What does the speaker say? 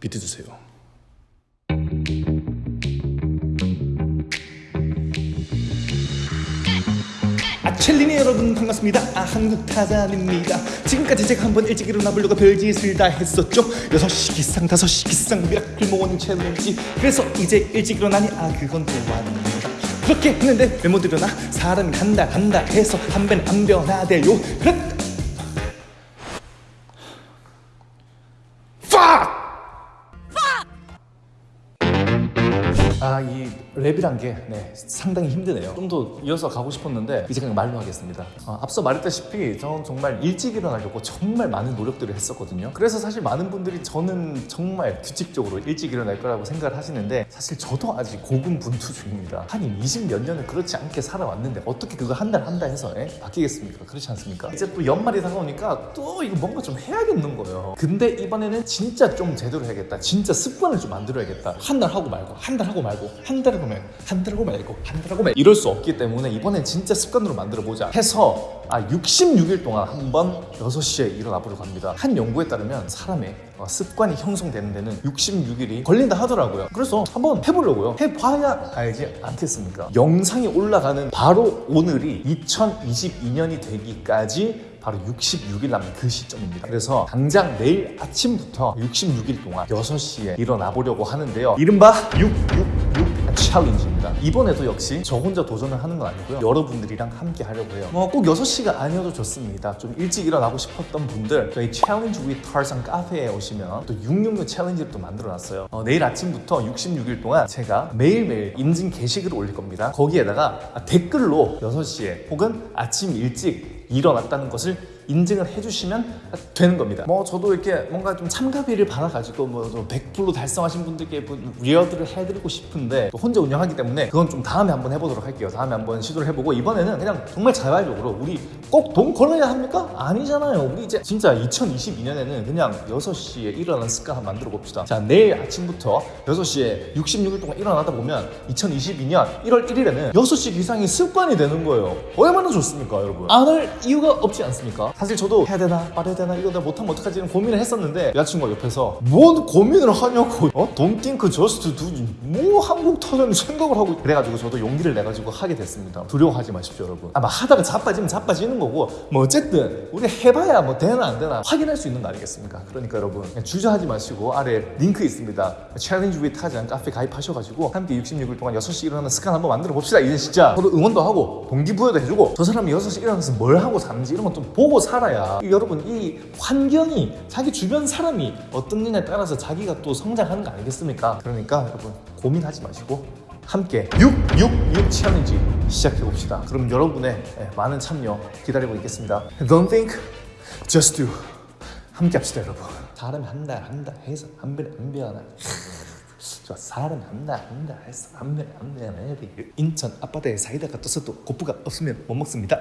비트 주세요. 아, 챌린이 여러분 반갑습니다. 아, 한국 타잔입니다. 지금까지 제가 한번 일찍 일어나 보려고 별짓을 다 했었죠. 6시 기상, 5시 기상, miracle morning challenge. 그래서 이제 일찍 일어나니 아 그건 또 아닙니다. 그렇게 했는데 왜 못 일어나? 사람이 간다 간다 해서 한 번에는 안 변하대요. 그렇 아, 이 랩이란 게 네, 상당히 힘드네요. 좀 더 이어서 가고 싶었는데 이제 그냥 말로 하겠습니다. 어, 앞서 말했다시피 저는 정말 일찍 일어나려고 정말 많은 노력들을 했었거든요. 그래서 사실 많은 분들이 저는 정말 규칙적으로 일찍 일어날 거라고 생각을 하시는데 사실 저도 아직 고군분투 중입니다. 한 20몇 년을 그렇지 않게 살아왔는데 어떻게 그거 한 달 한 달 해서 예? 바뀌겠습니까? 그렇지 않습니까? 이제 또 연말이 다가오니까 또 이거 뭔가 좀 해야겠는 거예요. 근데 이번에는 진짜 좀 제대로 해야겠다. 진짜 습관을 좀 만들어야겠다. 한 달 하고 말고 한 달 하고 말고 한 말고 한달 하고 말고 한달 하고 말고 이럴 수 없기 때문에 이번엔 진짜 습관으로 만들어 보자 해서 아 66일 동안 한 번 6시에 일어나 보려고 합니다. 한 연구에 따르면 사람의 어, 습관이 형성되는 데는 66일이 걸린다 하더라고요. 그래서 한번 해보려고요. 해봐야 알지 않겠습니까? 영상이 올라가는 바로 오늘이 2022년이 되기까지 바로 66일 남은 그 시점입니다. 그래서 당장 내일 아침부터 66일 동안 6시에 일어나 보려고 하는데요. 이른바 666 challenge입니다. 이번에도 역시 저 혼자 도전을 하는 건 아니고요. 여러분들이랑 함께 하려고 해요. 뭐 꼭 6시가 아니어도 좋습니다. 좀 일찍 일어나고 싶었던 분들 저희 challenge with 타잔 카페에 오시면 또 666 challenge를 또 만들어놨어요. 어, 내일 아침부터 66일 동안 제가 매일매일 인증 게시글을 올릴 겁니다. 거기에다가 댓글로 6시에 혹은 아침 일찍 일어났다는 것을 인증을 해주시면 되는 겁니다. 뭐 저도 이렇게 뭔가 좀 참가비를 받아가지고 뭐 100% 달성하신 분들께 뭐 reward를 해드리고 싶은데 또 혼자 운영하기 때문에 그건 좀 다음에 한번 해보도록 할게요. 다음에 한번 시도를 해보고 이번에는 그냥 정말 자발적으로 우리 꼭 돈 걸어야 합니까? 아니잖아요. 우리 이제 진짜 2022년에는 그냥 6시에 일어나는 습관 만들어 봅시다. 자 내일 아침부터 6시에 66일 동안 일어나다 보면 2022년 1월 1일에는 6시 기상이 습관이 되는 거예요. 얼마나 좋습니까 여러분? 안 할 이유가 없지 않습니까? 사실 저도 해야 되나 말아야 되나 이거 내가 못하면 어떡하지? 고민을 했었는데 여자친구가 옆에서 뭔 고민을 하냐고. 어? Don't think just do. 뭐 한국 타잔은 생각을 하고 그래가지고 저도 용기를 내가지고 하게 됐습니다. 두려워하지 마십시오 여러분. 아마 하다가 자빠지면 자빠지는 거고 뭐 어쨌든 우리 해봐야 뭐 되나 안 되나 확인할 수 있는 거 아니겠습니까? 그러니까 여러분 주저하지 마시고 아래 링크 있습니다. challenge with 타잔 카페 가입하셔가지고 함께 66일 동안 6시 일어나는 습관 한번 만들어 봅시다. 이제 진짜. 저도 응원도 하고 동기부여도 해주고 저 사람이 6시 일어나서 뭘 하고 사는지 이런 거 좀 보고 살아야 이 여러분 이 환경이 자기 주변 사람이 어떠느냐에 따라서 자기가 또 성장하는 거 아니겠습니까? 그러니까 여러분 고민하지 마시고 함께 666 챌린지 시작해 봅시다. 그럼 여러분의 예, 많은 참여 기다리고 있겠습니다. Don't think, just do. 함께 합시다 여러분. 사람이 한달 한달 해서 한 배는 안 배워나. 저 사람이 한달 한달 해서 한 배는 안 배워나. 인천 앞바다에 사이다가 떠서도 고프가 없으면 못 먹습니다.